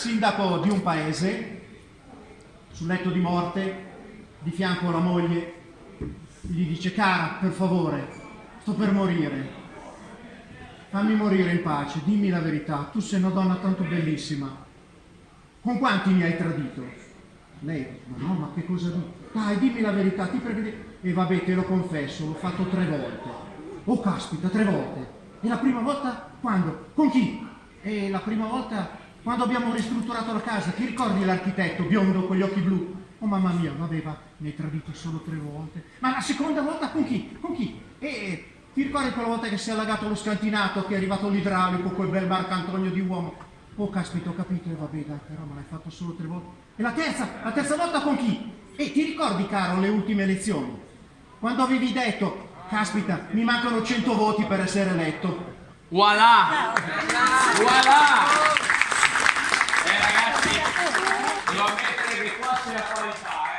Sindaco di un paese, sul letto di morte, di fianco la moglie, gli dice cara, per favore, sto per morire, fammi morire in pace, dimmi la verità, tu sei una donna tanto bellissima, con quanti mi hai tradito? Lei, ma no, ma che cosa dici? Dai, dimmi la verità, ti prego di... E vabbè, te lo confesso, l'ho fatto tre volte. Oh, caspita, tre volte. E la prima volta quando? Con chi? E la prima volta quando abbiamo ristrutturato la casa, ti ricordi l'architetto biondo con gli occhi blu? Oh mamma mia, vabbè, va, ne hai tradito solo tre volte. Ma la seconda volta con chi? Con chi? E ti ricordi quella volta che si è allagato lo scantinato, che è arrivato l'idraulico, quel bel Marcantonio di uomo? Oh caspita, ho capito, e vabbè, dai, però me l'hai fatto solo tre volte. E la terza? La terza volta con chi? E ti ricordi, caro, le ultime elezioni? Quando avevi detto, caspita, mi mancano cento voti per essere eletto. Voilà! Voilà! 关系要破裂。